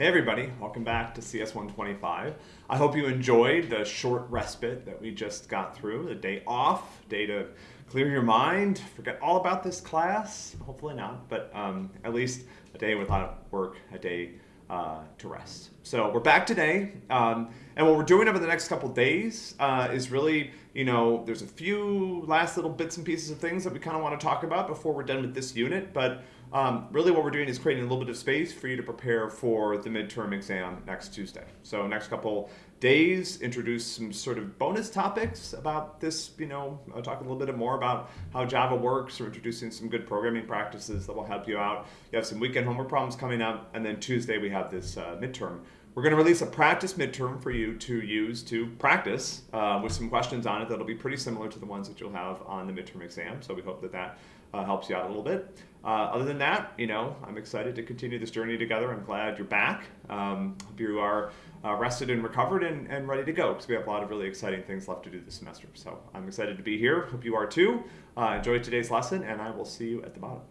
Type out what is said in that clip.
Hey everybody, welcome back to CS 125. I hope you enjoyed the short respite that we just got through, the day off, day to clear your mind, forget all about this class, hopefully not, but um, at least a day without work, a day uh, to rest. So we're back today, um, and what we're doing over the next couple days uh, is really, you know, there's a few last little bits and pieces of things that we kind of want to talk about before we're done with this unit, but um, really what we're doing is creating a little bit of space for you to prepare for the midterm exam next Tuesday. So next couple days, introduce some sort of bonus topics about this, you know, I'll talk a little bit more about how Java works or introducing some good programming practices that will help you out. You have some weekend homework problems coming up, and then Tuesday we have this uh, midterm. We're going to release a practice midterm for you to use to practice uh, with some questions on it that'll be pretty similar to the ones that you'll have on the midterm exam. So we hope that that uh, helps you out a little bit. Uh, other than that, you know, I'm excited to continue this journey together. I'm glad you're back. Um, hope you are uh, rested and recovered and, and ready to go because we have a lot of really exciting things left to do this semester. So I'm excited to be here. Hope you are too. Uh, enjoy today's lesson, and I will see you at the bottom.